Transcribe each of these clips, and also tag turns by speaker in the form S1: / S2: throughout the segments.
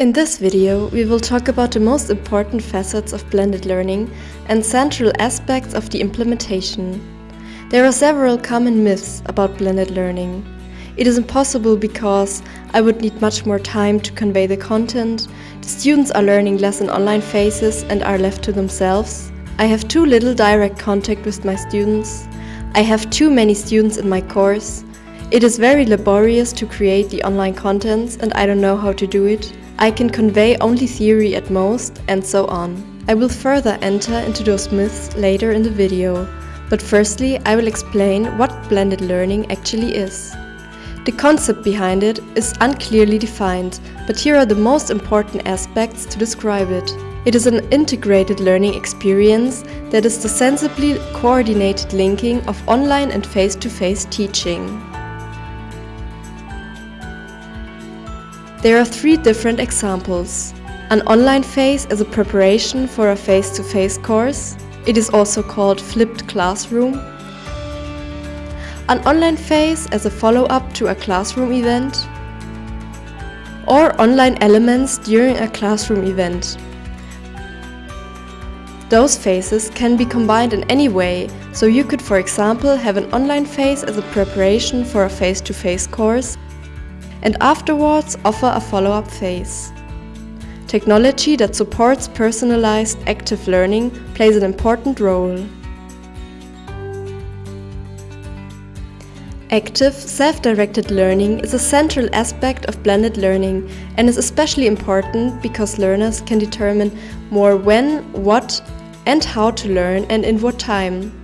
S1: In this video, we will talk about the most important facets of blended learning and central aspects of the implementation. There are several common myths about blended learning. It is impossible because I would need much more time to convey the content, the students are learning less in online phases and are left to themselves, I have too little direct contact with my students, I have too many students in my course, it is very laborious to create the online contents and I don't know how to do it, I can convey only theory at most, and so on. I will further enter into those myths later in the video, but firstly I will explain what blended learning actually is. The concept behind it is unclearly defined, but here are the most important aspects to describe it. It is an integrated learning experience that is the sensibly coordinated linking of online and face-to-face -face teaching. There are three different examples. An online phase as a preparation for a face-to-face -face course. It is also called flipped classroom. An online phase as a follow-up to a classroom event. Or online elements during a classroom event. Those phases can be combined in any way, so you could for example have an online phase as a preparation for a face-to-face -face course and afterwards offer a follow-up phase. Technology that supports personalized active learning plays an important role. Active, self-directed learning is a central aspect of blended learning and is especially important because learners can determine more when, what and how to learn and in what time.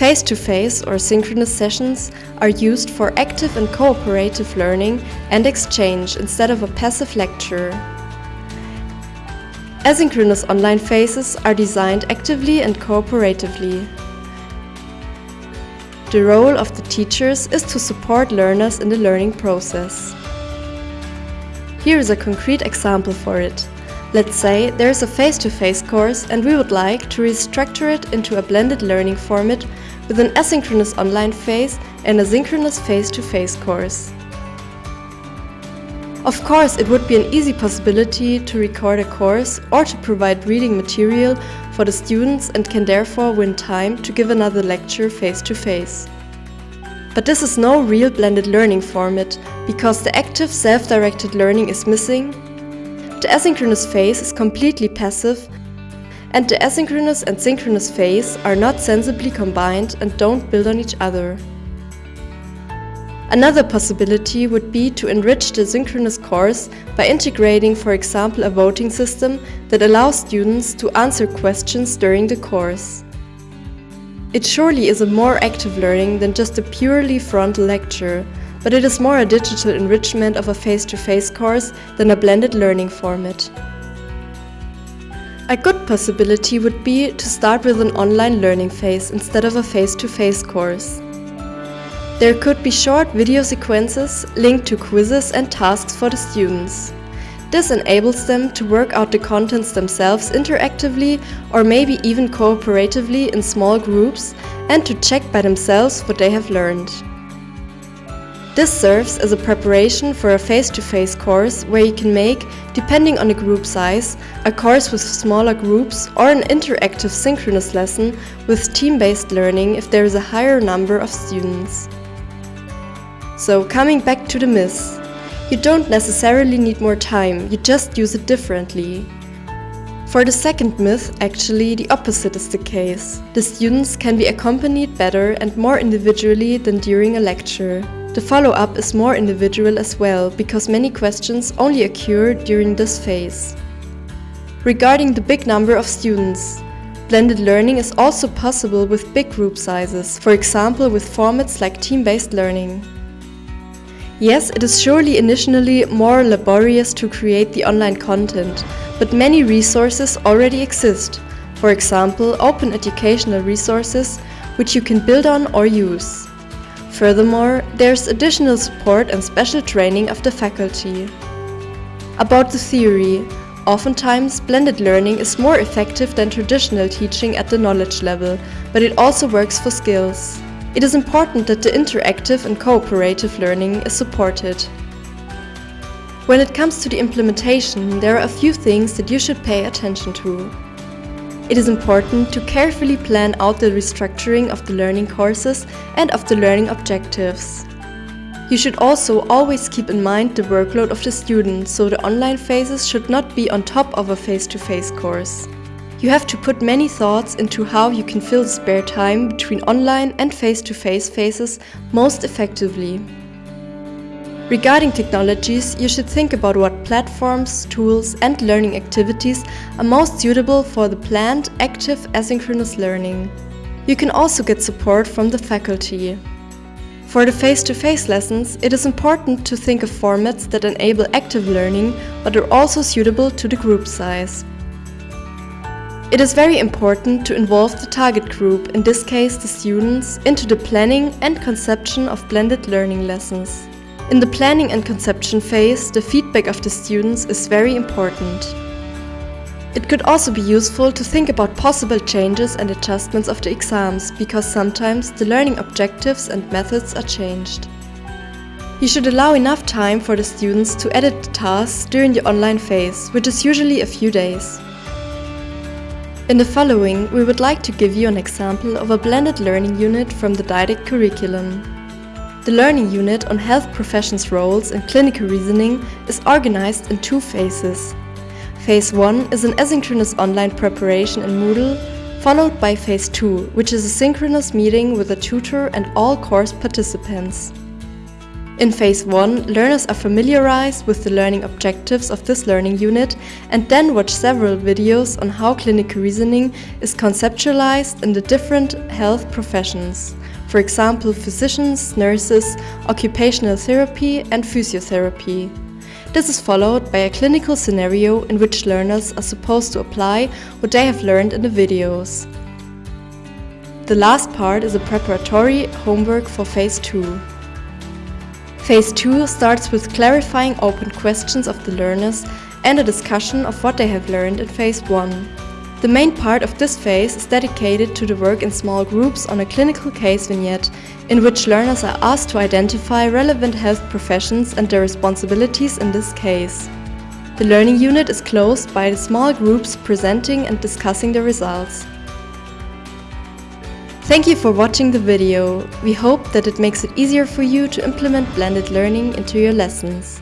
S1: Face-to-face -face or synchronous sessions are used for active and cooperative learning and exchange instead of a passive lecture. Asynchronous online phases are designed actively and cooperatively. The role of the teachers is to support learners in the learning process. Here is a concrete example for it. Let's say there is a face-to-face -face course and we would like to restructure it into a blended learning format with an asynchronous online phase and a synchronous face-to-face -face course. Of course, it would be an easy possibility to record a course or to provide reading material for the students and can therefore win time to give another lecture face-to-face. -face. But this is no real blended learning format, because the active self-directed learning is missing, the asynchronous phase is completely passive and the asynchronous and synchronous phase are not sensibly combined and don't build on each other. Another possibility would be to enrich the synchronous course by integrating for example a voting system that allows students to answer questions during the course. It surely is a more active learning than just a purely frontal lecture, but it is more a digital enrichment of a face-to-face -face course than a blended learning format. A good possibility would be to start with an online learning phase instead of a face-to-face -face course. There could be short video sequences linked to quizzes and tasks for the students. This enables them to work out the contents themselves interactively or maybe even cooperatively in small groups and to check by themselves what they have learned. This serves as a preparation for a face-to-face -face course where you can make, depending on the group size, a course with smaller groups or an interactive synchronous lesson with team-based learning if there is a higher number of students. So coming back to the myths. You don't necessarily need more time, you just use it differently. For the second myth, actually, the opposite is the case. The students can be accompanied better and more individually than during a lecture. The follow-up is more individual as well, because many questions only occur during this phase. Regarding the big number of students, blended learning is also possible with big group sizes, for example with formats like team-based learning. Yes, it is surely initially more laborious to create the online content, but many resources already exist, for example open educational resources which you can build on or use. Furthermore, there's additional support and special training of the faculty. About the theory, oftentimes blended learning is more effective than traditional teaching at the knowledge level, but it also works for skills. It is important that the interactive and cooperative learning is supported. When it comes to the implementation, there are a few things that you should pay attention to. It is important to carefully plan out the restructuring of the learning courses and of the learning objectives. You should also always keep in mind the workload of the student, so the online phases should not be on top of a face-to-face -face course. You have to put many thoughts into how you can fill the spare time between online and face-to-face -face phases most effectively. Regarding technologies, you should think about what platforms, tools and learning activities are most suitable for the planned, active, asynchronous learning. You can also get support from the faculty. For the face-to-face -face lessons, it is important to think of formats that enable active learning but are also suitable to the group size. It is very important to involve the target group, in this case the students, into the planning and conception of blended learning lessons. In the planning and conception phase, the feedback of the students is very important. It could also be useful to think about possible changes and adjustments of the exams, because sometimes the learning objectives and methods are changed. You should allow enough time for the students to edit the tasks during the online phase, which is usually a few days. In the following, we would like to give you an example of a blended learning unit from the DIDACT curriculum. The learning unit on health professions roles and clinical reasoning is organized in two phases. Phase 1 is an asynchronous online preparation in Moodle, followed by Phase 2, which is a synchronous meeting with a tutor and all course participants. In Phase 1, learners are familiarized with the learning objectives of this learning unit and then watch several videos on how clinical reasoning is conceptualized in the different health professions for example physicians, nurses, occupational therapy and physiotherapy. This is followed by a clinical scenario in which learners are supposed to apply what they have learned in the videos. The last part is a preparatory homework for Phase 2. Phase 2 starts with clarifying open questions of the learners and a discussion of what they have learned in Phase 1. The main part of this phase is dedicated to the work in small groups on a clinical case vignette, in which learners are asked to identify relevant health professions and their responsibilities in this case. The learning unit is closed by the small groups presenting and discussing the results. Thank you for watching the video. We hope that it makes it easier for you to implement blended learning into your lessons.